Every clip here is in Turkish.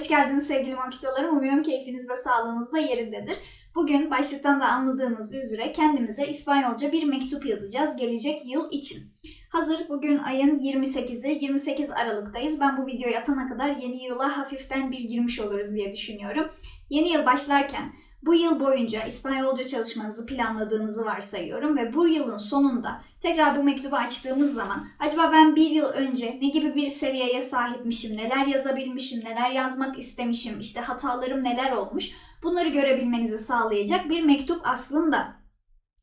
Hoş geldiniz sevgili makitolarım. Umuyorum keyfiniz de sağlığınız da yerindedir. Bugün başlıktan da anladığınız üzere kendimize İspanyolca bir mektup yazacağız gelecek yıl için. Hazır bugün ayın 28'i, 28 Aralık'tayız. Ben bu videoyu atana kadar yeni yıla hafiften bir girmiş oluruz diye düşünüyorum. Yeni yıl başlarken bu yıl boyunca İspanyolca çalışmanızı planladığınızı varsayıyorum ve bu yılın sonunda tekrar bu mektubu açtığımız zaman acaba ben bir yıl önce ne gibi bir seviyeye sahipmişim, neler yazabilmişim, neler yazmak istemişim, işte hatalarım neler olmuş bunları görebilmenizi sağlayacak bir mektup aslında.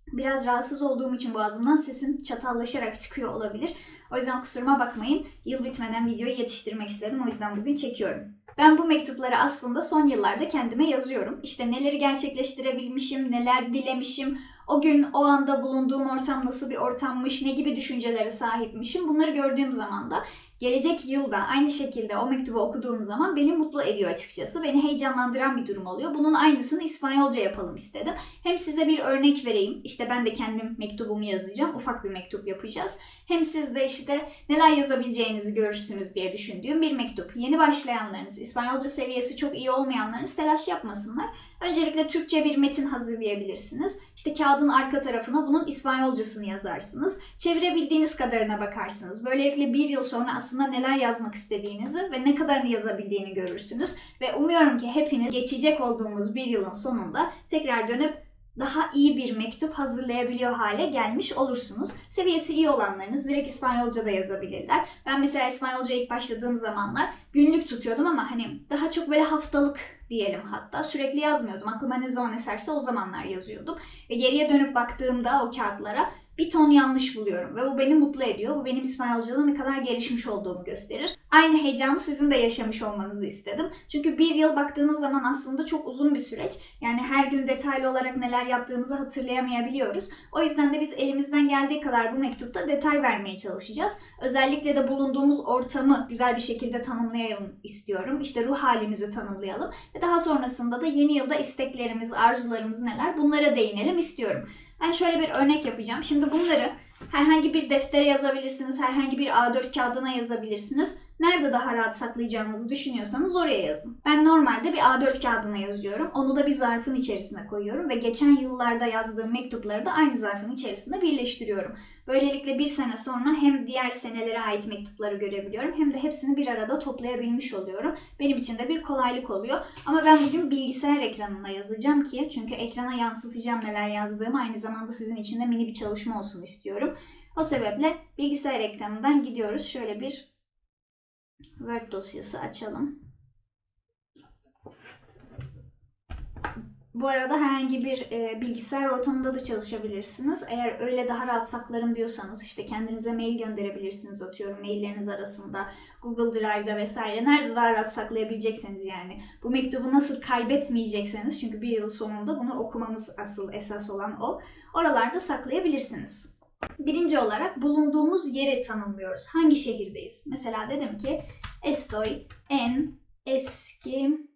Biraz rahatsız olduğum için boğazımdan sesim çatallaşarak çıkıyor olabilir. O yüzden kusuruma bakmayın. Yıl bitmeden videoyu yetiştirmek istedim. O yüzden bugün çekiyorum. Ben bu mektupları aslında son yıllarda kendime yazıyorum. İşte neleri gerçekleştirebilmişim, neler dilemişim, o gün o anda bulunduğum ortam nasıl bir ortammış, ne gibi düşüncelere sahipmişim. Bunları gördüğüm zaman da gelecek yılda aynı şekilde o mektubu okuduğum zaman beni mutlu ediyor açıkçası. Beni heyecanlandıran bir durum oluyor. Bunun aynısını İspanyolca yapalım istedim. Hem size bir örnek vereyim. İşte ben de kendim mektubumu yazacağım. Ufak bir mektup yapacağız. Hem siz de işte neler yazabileceğinizi görürsünüz diye düşündüğüm bir mektup. Yeni başlayanlarınız, İspanyolca seviyesi çok iyi olmayanlarınız telaş yapmasınlar. Öncelikle Türkçe bir metin hazırlayabilirsiniz. İşte kağıdın arka tarafına bunun İspanyolcasını yazarsınız. Çevirebildiğiniz kadarına bakarsınız. Böylelikle bir yıl sonra aslında neler yazmak istediğinizi ve ne kadarını yazabildiğini görürsünüz. Ve umuyorum ki hepiniz geçecek olduğumuz bir yılın sonunda tekrar dönüp daha iyi bir mektup hazırlayabiliyor hale gelmiş olursunuz. Seviyesi iyi olanlarınız direkt İspanyolca da yazabilirler. Ben mesela İspanyolca ilk başladığım zamanlar günlük tutuyordum ama hani daha çok böyle haftalık diyelim hatta. Sürekli yazmıyordum. Aklıma ne zaman eserse o zamanlar yazıyordum. Ve geriye dönüp baktığımda o kağıtlara bir ton yanlış buluyorum ve bu beni mutlu ediyor. Bu benim İspanyolca'da ne kadar gelişmiş olduğumu gösterir. Aynı heyecanı sizin de yaşamış olmanızı istedim. Çünkü bir yıl baktığınız zaman aslında çok uzun bir süreç. Yani her gün detaylı olarak neler yaptığımızı hatırlayamayabiliyoruz. O yüzden de biz elimizden geldiği kadar bu mektupta detay vermeye çalışacağız. Özellikle de bulunduğumuz ortamı güzel bir şekilde tanımlayalım istiyorum. İşte ruh halimizi tanımlayalım. Ve daha sonrasında da yeni yılda isteklerimiz, arzularımız neler bunlara değinelim istiyorum. Ben şöyle bir örnek yapacağım. Şimdi bunları herhangi bir deftere yazabilirsiniz, herhangi bir A4 kağıdına yazabilirsiniz. Nerede daha rahat saklayacağınızı düşünüyorsanız oraya yazın. Ben normalde bir A4 kağıdına yazıyorum. Onu da bir zarfın içerisine koyuyorum ve geçen yıllarda yazdığım mektupları da aynı zarfın içerisinde birleştiriyorum. Böylelikle bir sene sonra hem diğer senelere ait mektupları görebiliyorum hem de hepsini bir arada toplayabilmiş oluyorum. Benim için de bir kolaylık oluyor. Ama ben bugün bilgisayar ekranına yazacağım ki çünkü ekrana yansıtacağım neler yazdığımı aynı zamanda sizin için de mini bir çalışma olsun istiyorum. O sebeple bilgisayar ekranından gidiyoruz. Şöyle bir Word dosyası açalım. Bu arada herhangi bir e, bilgisayar ortamında da çalışabilirsiniz. Eğer öyle daha rahat saklarım diyorsanız işte kendinize mail gönderebilirsiniz atıyorum mailleriniz arasında Google Drive'da vesaire nerede daha rahat saklayabilecekseniz yani bu mektubu nasıl kaybetmeyecekseniz çünkü bir yıl sonunda bunu okumamız asıl esas olan o. Oralarda saklayabilirsiniz. Birinci olarak bulunduğumuz yeri tanımlıyoruz. Hangi şehirdeyiz? Mesela dedim ki estoy en eski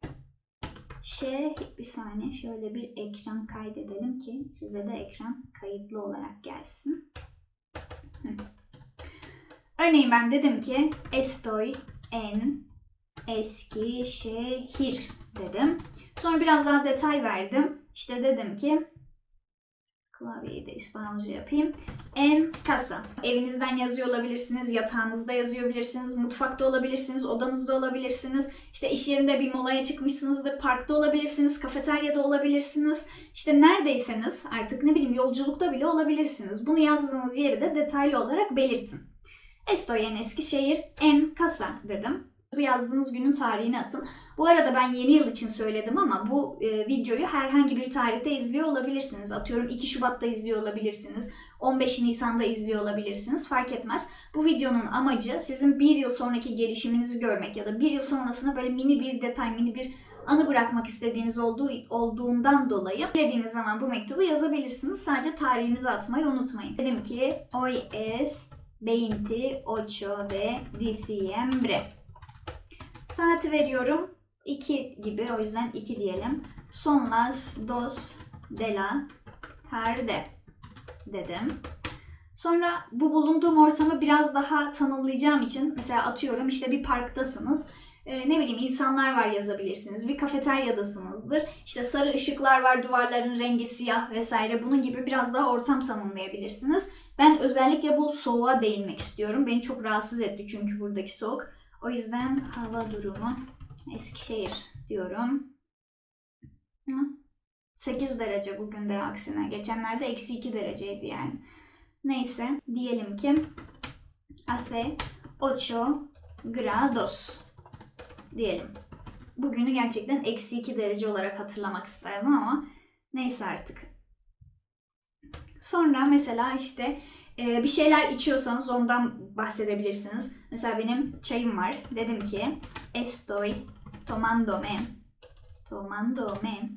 şehir. Bir saniye şöyle bir ekran kaydedelim ki size de ekran kayıtlı olarak gelsin. Örneğin ben dedim ki estoy en eski şehir dedim. Sonra biraz daha detay verdim. İşte dedim ki Klavyeyi de İspanyolca yapayım. En casa. Evinizden yazıyor olabilirsiniz, yatağınızda yazıyor olabilirsiniz, mutfakta olabilirsiniz, odanızda olabilirsiniz. İşte iş yerinde bir molaya çıkmışsınızdır, parkta olabilirsiniz, kafeteryada olabilirsiniz. İşte neredeyseniz artık ne bileyim yolculukta bile olabilirsiniz. Bunu yazdığınız yeri de detaylı olarak belirtin. Estoy en Eskişehir, en casa dedim. Bu yazdığınız günün tarihini atın. Bu arada ben yeni yıl için söyledim ama bu e, videoyu herhangi bir tarihte izliyor olabilirsiniz. Atıyorum 2 Şubat'ta izliyor olabilirsiniz. 15 Nisan'da izliyor olabilirsiniz. Fark etmez. Bu videonun amacı sizin bir yıl sonraki gelişiminizi görmek ya da bir yıl sonrasına böyle mini bir detay, mini bir anı bırakmak istediğiniz olduğu olduğundan dolayı dilediğiniz zaman bu mektubu yazabilirsiniz. Sadece tarihinizi atmayı unutmayın. Dedim ki hoy es 28 de diciembre. Saati veriyorum. 2 gibi o yüzden 2 diyelim. Son las dos de la tarde dedim. Sonra bu bulunduğum ortamı biraz daha tanımlayacağım için mesela atıyorum işte bir parktasınız e, ne bileyim insanlar var yazabilirsiniz. Bir kafeteryadasınızdır. İşte sarı ışıklar var, duvarların rengi siyah vesaire. Bunun gibi biraz daha ortam tanımlayabilirsiniz. Ben özellikle bu soğuğa değinmek istiyorum. Beni çok rahatsız etti çünkü buradaki soğuk. O yüzden hava durumu Eskişehir diyorum. Hı? 8 derece bugün de aksine. Geçenlerde eksi 2 dereceydi yani. Neyse diyelim ki hace 8 grados diyelim. Bugünü gerçekten eksi 2 derece olarak hatırlamak isterdim ama neyse artık. Sonra mesela işte e, bir şeyler içiyorsanız ondan bahsedebilirsiniz. Mesela benim çayım var. Dedim ki estoy tomándome tomándome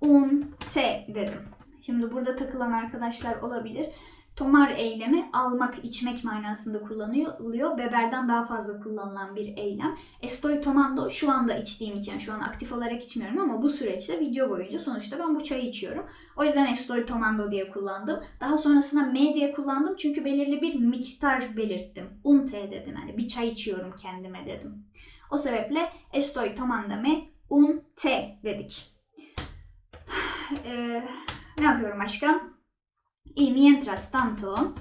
un té dedim. Şimdi burada takılan arkadaşlar olabilir. Tomar eylemi almak, içmek manasında kullanılıyor. Beberden daha fazla kullanılan bir eylem. Estoy tomando şu anda içtiğim için, şu an aktif olarak içmiyorum ama bu süreçte video boyunca sonuçta ben bu çayı içiyorum. O yüzden estoy tomando diye kullandım. Daha sonrasında me diye kullandım çünkü belirli bir miktar belirttim. Un té dedim yani bir çay içiyorum kendime dedim. O sebeple estoy tomándome un té dedik. Ee, ne yapıyorum başka? Y mientras tanto,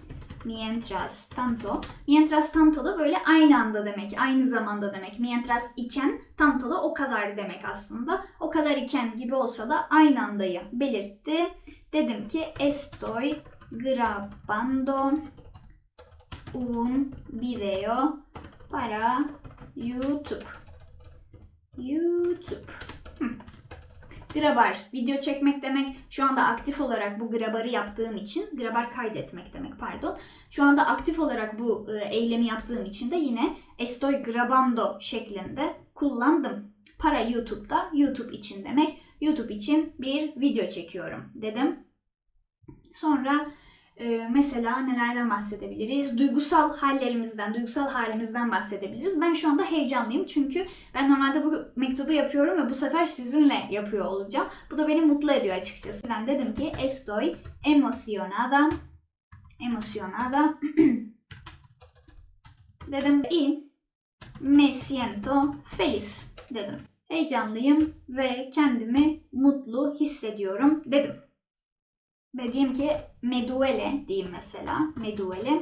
mientras tanto, mientras tanto da böyle aynı anda demek, aynı zamanda demek. Mientras iken, tanto da o kadar demek aslında. O kadar iken gibi olsa da aynı andayı belirtti. Dedim ki estoy grabando un video para YouTube. YouTube. Grabar, video çekmek demek. Şu anda aktif olarak bu grabarı yaptığım için, grabar kaydetmek demek pardon. Şu anda aktif olarak bu e, eylemi yaptığım için de yine estoy grabando şeklinde kullandım. Para YouTube'da, YouTube için demek. YouTube için bir video çekiyorum dedim. Sonra ee, mesela nelerden bahsedebiliriz? Duygusal hallerimizden, duygusal halimizden bahsedebiliriz. Ben şu anda heyecanlıyım çünkü ben normalde bu mektubu yapıyorum ve bu sefer sizinle yapıyor olacağım. Bu da beni mutlu ediyor açıkçası. Ben dedim ki estoy emocionada, emocionada. dedim y me siento feliz dedim. Heyecanlıyım ve kendimi mutlu hissediyorum dedim. Ve diyeyim ki meduele diyeyim mesela. Meduele.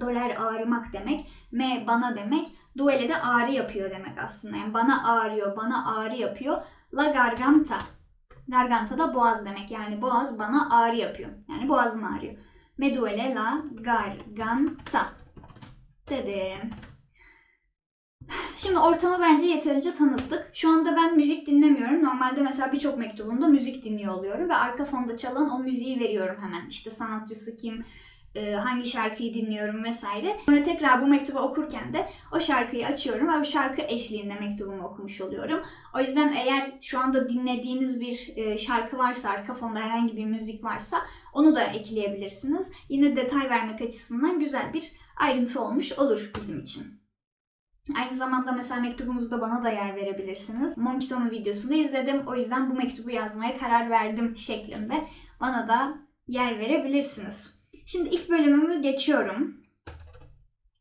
Doler ağrımak demek. Me bana demek. Duele de ağrı yapıyor demek aslında. Yani bana ağrıyor, bana ağrı yapıyor. La garganta. Garganta da boğaz demek. Yani boğaz bana ağrı yapıyor. Yani boğazım ağrıyor. Meduele la garganta. Dedim. Şimdi ortamı bence yeterince tanıttık. Şu anda ben müzik dinlemiyorum. Normalde mesela birçok mektubumda müzik dinliyor oluyorum ve arka fonda çalan o müziği veriyorum hemen. İşte sanatçısı kim, e, hangi şarkıyı dinliyorum vesaire. Sonra tekrar bu mektubu okurken de o şarkıyı açıyorum ve o şarkı eşliğinde mektubumu okumuş oluyorum. O yüzden eğer şu anda dinlediğiniz bir e, şarkı varsa, arka fonda herhangi bir müzik varsa onu da ekleyebilirsiniz. Yine detay vermek açısından güzel bir ayrıntı olmuş olur bizim için. Aynı zamanda mesela mektubunuzda bana da yer verebilirsiniz. Monkito'nun videosunu izledim. O yüzden bu mektubu yazmaya karar verdim şeklinde bana da yer verebilirsiniz. Şimdi ilk bölümümü geçiyorum.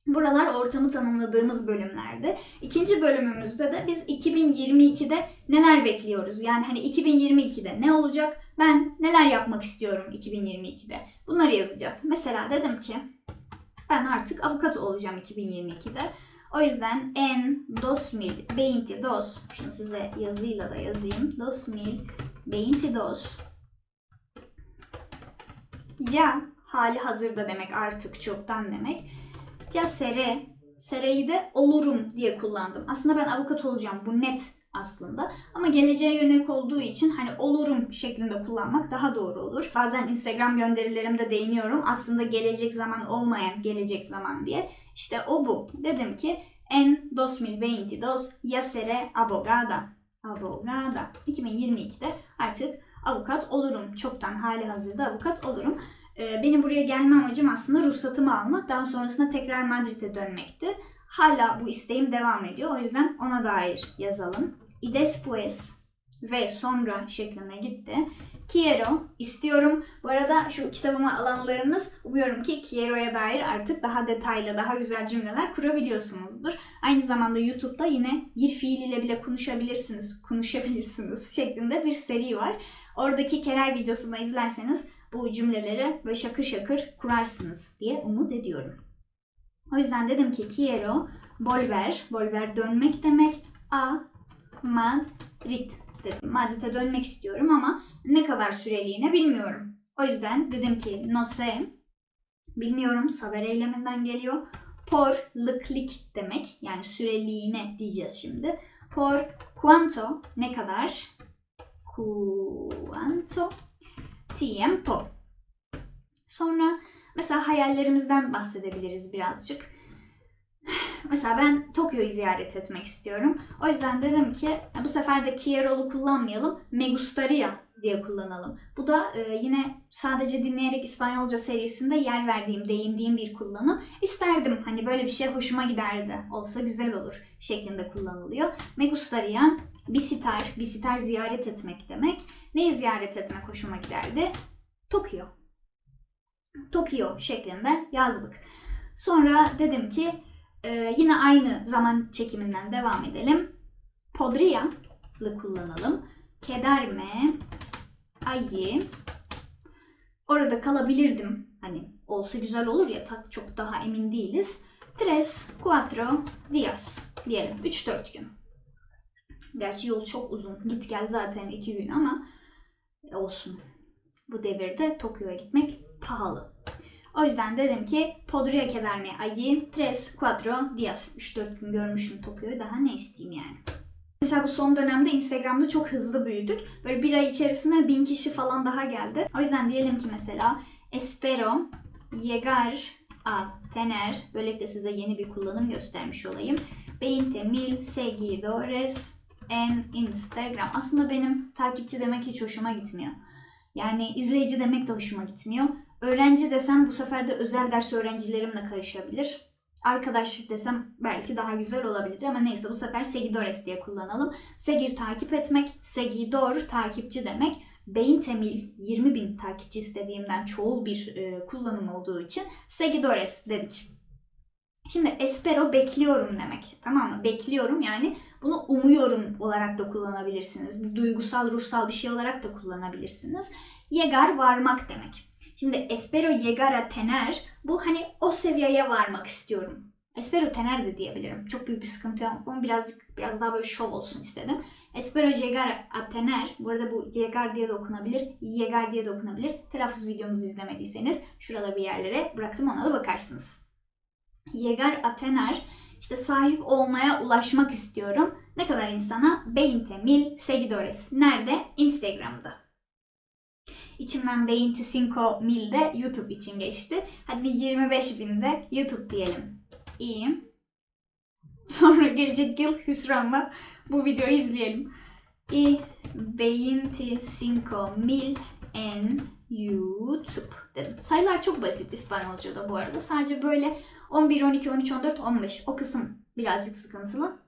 Buralar ortamı tanımladığımız bölümlerdi. İkinci bölümümüzde de biz 2022'de neler bekliyoruz? Yani hani 2022'de ne olacak? Ben neler yapmak istiyorum 2022'de? Bunları yazacağız. Mesela dedim ki ben artık avukat olacağım 2022'de. O yüzden en 2022, şunu size yazıyla da yazayım. 2022 ya hali hazırda demek artık çoktan demek. Ya sere, sereyi de olurum diye kullandım. Aslında ben avukat olacağım bu net aslında. Ama geleceğe yönelik olduğu için hani olurum şeklinde kullanmak daha doğru olur. Bazen Instagram gönderilerimde değiniyorum. Aslında gelecek zaman olmayan gelecek zaman diye. İşte o bu. Dedim ki en 2022 ya seré abogada. Abogada. 2022'de artık avukat olurum. Çoktan hali hazırda avukat olurum. Ee, benim buraya gelme amacım aslında ruhsatımı almak. Daha sonrasında tekrar Madrid'e dönmekti. Hala bu isteğim devam ediyor. O yüzden ona dair yazalım. Y después, ve sonra şeklinde gitti. Quiero, istiyorum. Bu arada şu kitabımı alanlarınız umuyorum ki Quiero'ya dair artık daha detaylı, daha güzel cümleler kurabiliyorsunuzdur. Aynı zamanda YouTube'da yine bir fiil ile bile konuşabilirsiniz, konuşabilirsiniz şeklinde bir seri var. Oradaki kerer videosunu izlerseniz bu cümleleri böyle şakır şakır kurarsınız diye umut ediyorum. O yüzden dedim ki quiero volver, volver dönmek demek, a Madrid dedim. Madrid'e dönmek istiyorum ama ne kadar süreliğine bilmiyorum. O yüzden dedim ki no sé, bilmiyorum saber eyleminden geliyor. Por lıklik demek yani süreliğine diyeceğiz şimdi. Por cuánto ne kadar? Cuánto tiempo. Sonra mesela hayallerimizden bahsedebiliriz birazcık. Mesela ben Tokyo'yu ziyaret etmek istiyorum. O yüzden dedim ki bu sefer de Kierol'u kullanmayalım. Me gustaría diye kullanalım. Bu da e, yine sadece dinleyerek İspanyolca serisinde yer verdiğim, değindiğim bir kullanım. İsterdim hani böyle bir şey hoşuma giderdi. Olsa güzel olur şeklinde kullanılıyor. Me gustaría visitar, visitar ziyaret etmek demek. Neyi ziyaret etmek hoşuma giderdi? Tokyo. Tokyo şeklinde yazdık. Sonra dedim ki ee, yine aynı zaman çekiminden devam edelim. Podría'lı kullanalım. Quedarme ayı orada kalabilirdim. Hani olsa güzel olur ya tak çok daha emin değiliz. Tres, cuatro días diyelim. 3-4 gün. Gerçi yol çok uzun. Git gel zaten 2 gün ama olsun. Bu devirde Tokyo'ya gitmek pahalı. O yüzden dedim ki podría quedarme allí 3-4 días. 3-4 gün görmüşüm Tokyo'yu daha ne isteyeyim yani. Mesela bu son dönemde Instagram'da çok hızlı büyüdük. Böyle bir ay içerisinde bin kişi falan daha geldi. O yüzden diyelim ki mesela espero llegar a tener böylelikle size yeni bir kullanım göstermiş olayım. 20 mil seguidores en Instagram. Aslında benim takipçi demek hiç hoşuma gitmiyor. Yani izleyici demek de hoşuma gitmiyor. Öğrenci desem bu sefer de özel ders öğrencilerimle karışabilir. Arkadaş desem belki daha güzel olabilir ama neyse bu sefer seguidores diye kullanalım. Segir takip etmek, seguidor takipçi demek. Beyin temil 20 bin takipçi istediğimden çoğul bir e, kullanım olduğu için seguidores dedik. Şimdi espero bekliyorum demek. Tamam mı? Bekliyorum yani bunu umuyorum olarak da kullanabilirsiniz. Bir duygusal, ruhsal bir şey olarak da kullanabilirsiniz. Yegar varmak demek. Şimdi espero llegar a tener bu hani o seviyeye varmak istiyorum. Espero tener de diyebilirim. Çok büyük bir sıkıntı yok ama birazcık biraz daha böyle şov olsun istedim. Espero llegar a tener. Bu arada bu llegar diye de okunabilir. Llegar diye de okunabilir. Telaffuz videomuzu izlemediyseniz şurada bir yerlere bıraktım ona da bakarsınız. Llegar a tener işte sahip olmaya ulaşmak istiyorum. Ne kadar insana? 20 mil seguidores. Nerede? Instagram'da. İçimden 25 mil de YouTube için geçti. Hadi bir 25 bin de YouTube diyelim. İyiyim. Sonra gelecek yıl hüsranla bu videoyu izleyelim. Y 25 mil en YouTube dedim. Sayılar çok basit İspanyolca'da bu arada. Sadece böyle 11, 12, 13, 14, 15 o kısım birazcık sıkıntılı.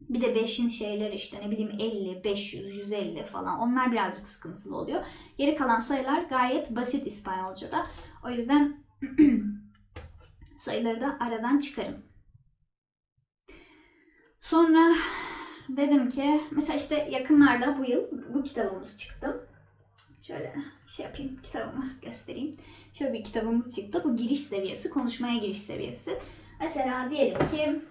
Bir de 5'in şeyleri işte ne bileyim 50, 500, 150 falan onlar birazcık sıkıntılı oluyor. Geri kalan sayılar gayet basit İspanyolca'da. O yüzden sayıları da aradan çıkarın. Sonra dedim ki mesela işte yakınlarda bu yıl bu kitabımız çıktı. Şöyle şey yapayım kitabımı göstereyim. Şöyle bir kitabımız çıktı. Bu giriş seviyesi, konuşmaya giriş seviyesi. Mesela diyelim ki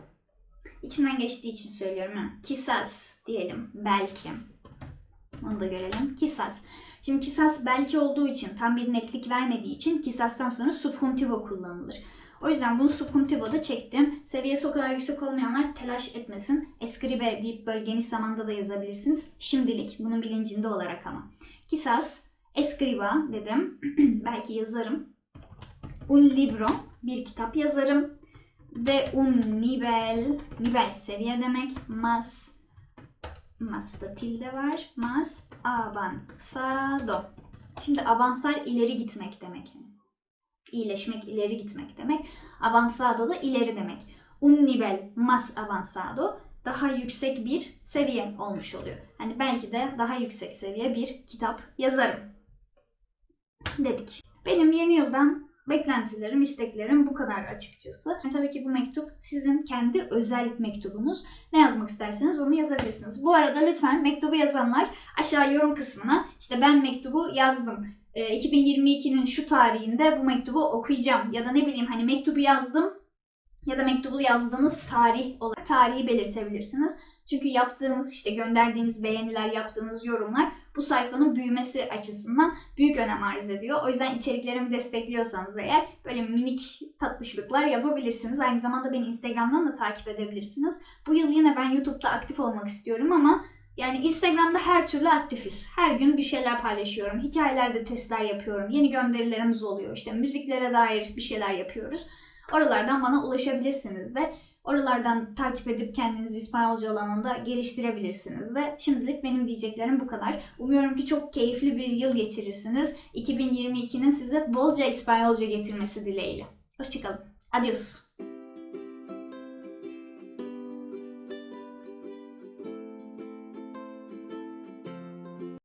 İçimden geçtiği için söylüyorum. Ha. Kisas diyelim. Belki. Onu da görelim. Kisas. Şimdi kisas belki olduğu için tam bir netlik vermediği için kisastan sonra subjuntivo kullanılır. O yüzden bunu subjuntivo'da çektim. Seviyesi o kadar yüksek olmayanlar telaş etmesin. Escribe deyip böyle geniş zamanda da yazabilirsiniz. Şimdilik bunun bilincinde olarak ama. Kisas, escriba dedim. belki yazarım. Un libro, bir kitap yazarım de un nivel, nivel seviye demek, más, más da tilde var, más avanzado. Şimdi avanzar ileri gitmek demek. İyileşmek, ileri gitmek demek. Avanzado da ileri demek. Un nivel más avanzado, daha yüksek bir seviye olmuş oluyor. Hani belki de daha yüksek seviye bir kitap yazarım dedik. Benim yeni yıldan beklentilerim, isteklerim bu kadar açıkçası. Yani tabii ki bu mektup sizin kendi özel mektubunuz. Ne yazmak isterseniz onu yazabilirsiniz. Bu arada lütfen mektubu yazanlar aşağı yorum kısmına işte ben mektubu yazdım. Ee, 2022'nin şu tarihinde bu mektubu okuyacağım ya da ne bileyim hani mektubu yazdım ya da mektubu yazdığınız tarih olarak tarihi belirtebilirsiniz. Çünkü yaptığınız işte gönderdiğiniz beğeniler, yaptığınız yorumlar bu sayfanın büyümesi açısından büyük önem arz ediyor. O yüzden içeriklerimi destekliyorsanız eğer böyle minik tatlışlıklar yapabilirsiniz. Aynı zamanda beni Instagram'dan da takip edebilirsiniz. Bu yıl yine ben YouTube'da aktif olmak istiyorum ama yani Instagram'da her türlü aktifiz. Her gün bir şeyler paylaşıyorum. Hikayelerde testler yapıyorum. Yeni gönderilerimiz oluyor. İşte müziklere dair bir şeyler yapıyoruz. Oralardan bana ulaşabilirsiniz de. Oralardan takip edip kendinizi İspanyolca alanında geliştirebilirsiniz de. Şimdilik benim diyeceklerim bu kadar. Umuyorum ki çok keyifli bir yıl geçirirsiniz. 2022'nin size bolca İspanyolca getirmesi dileğiyle. Hoşçakalın. Adios.